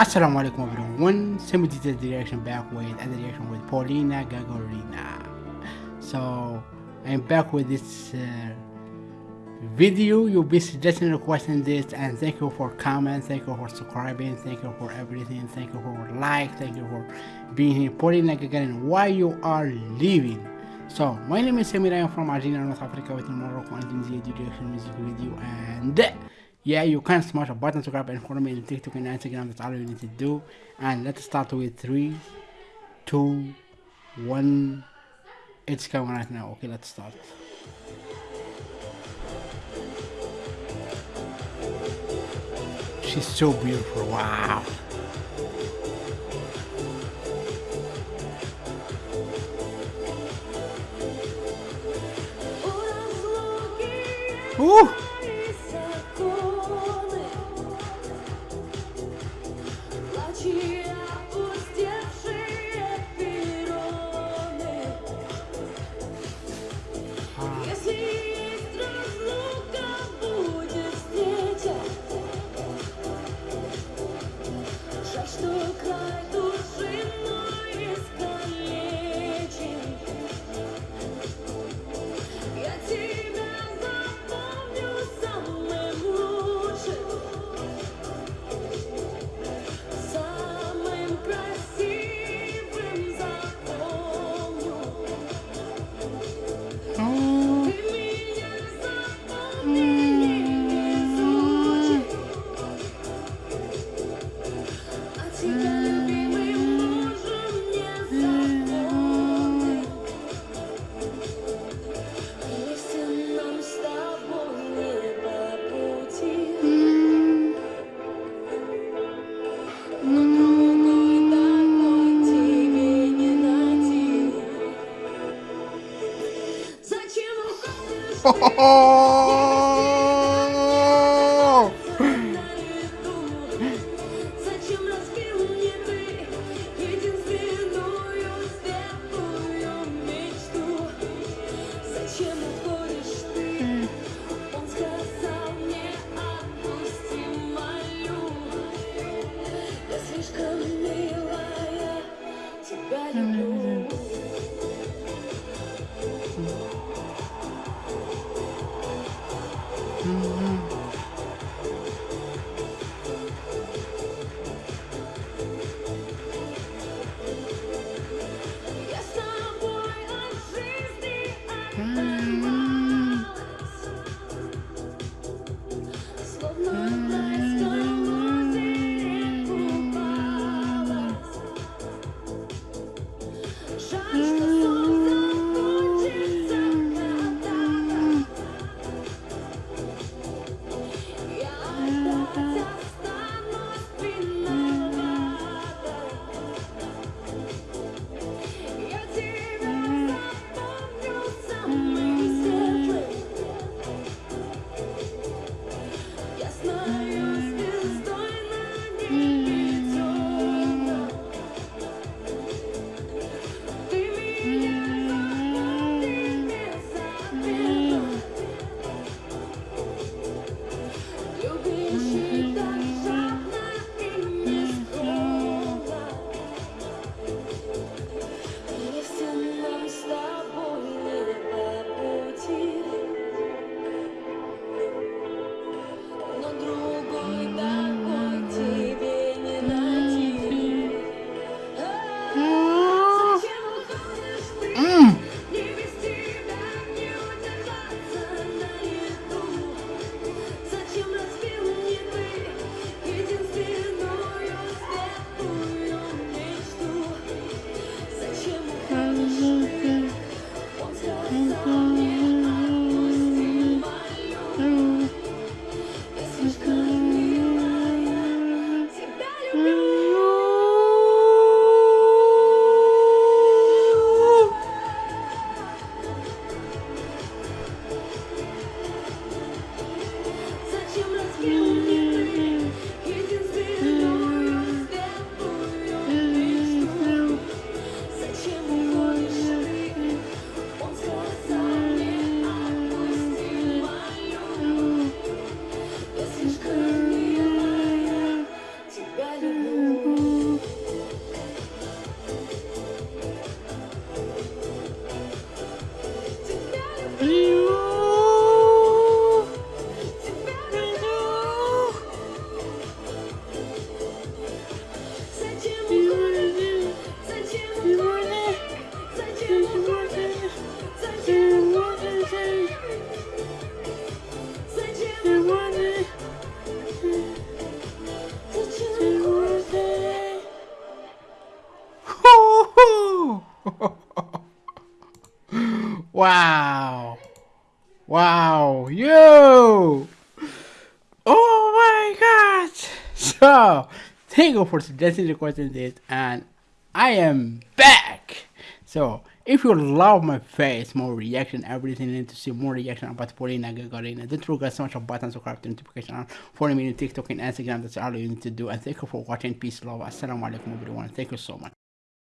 Assalamu alaikum everyone, Semi Detailed Reaction back with other reaction with Polina Gagarina. So, I'm back with this uh, video, you'll be suggesting requesting this and thank you for comment, thank you for subscribing, thank you for everything, thank you for like, thank you for being here. Polina Gagarin, why you are leaving? So, my name is Samir, I am from Algeria, North Africa with Morocco and Tunisia reaction music video and yeah you can smash a button to grab and follow me on tiktok and instagram. That's all you need to do. And let's start with three two one. It's coming right now. Okay let's start. She's so beautiful. Wow. Ooh. oh. Wow. Wow. Yo. Oh my god. So, thank you for suggesting requesting this and I am back. So, if you love my face, more reaction, everything, and to see more reaction about Polina Gagarina, don't forget so much of button, subscribe to notification on, follow me on TikTok and Instagram. That's all you need to do. And thank you for watching. Peace, love. Assalamu alaikum, everyone. Thank you so much.